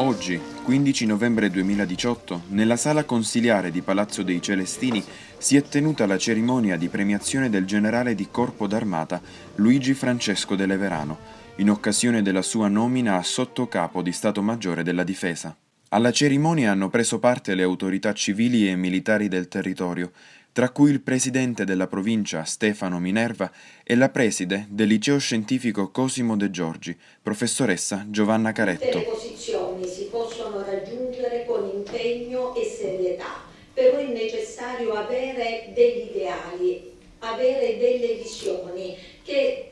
Oggi, 15 novembre 2018, nella sala consiliare di Palazzo dei Celestini si è tenuta la cerimonia di premiazione del generale di Corpo d'Armata Luigi Francesco de Leverano, in occasione della sua nomina a sottocapo di Stato Maggiore della Difesa. Alla cerimonia hanno preso parte le autorità civili e militari del territorio, tra cui il presidente della provincia Stefano Minerva e la preside del liceo scientifico Cosimo De Giorgi, professoressa Giovanna Caretto. Le posizioni si possono raggiungere con impegno e serietà, però è necessario avere degli ideali, avere delle visioni che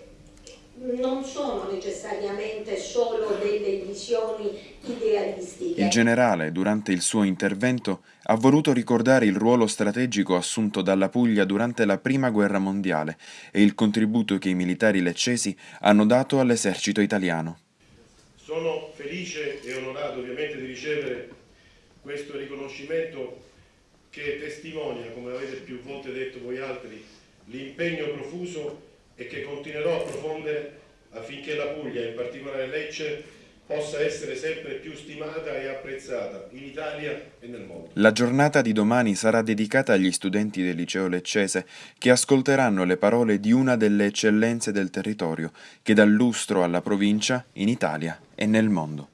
non sono necessariamente solo delle visioni idealistiche. Il generale, durante il suo intervento, ha voluto ricordare il ruolo strategico assunto dalla Puglia durante la Prima Guerra Mondiale e il contributo che i militari leccesi hanno dato all'esercito italiano. Sono felice e onorato ovviamente di ricevere questo riconoscimento che testimonia, come avete più volte detto voi altri, l'impegno profuso e che continuerò a profondere affinché la Puglia, in particolare Lecce, possa essere sempre più stimata e apprezzata in Italia e nel mondo. La giornata di domani sarà dedicata agli studenti del liceo leccese che ascolteranno le parole di una delle eccellenze del territorio che dà lustro alla provincia in Italia e nel mondo.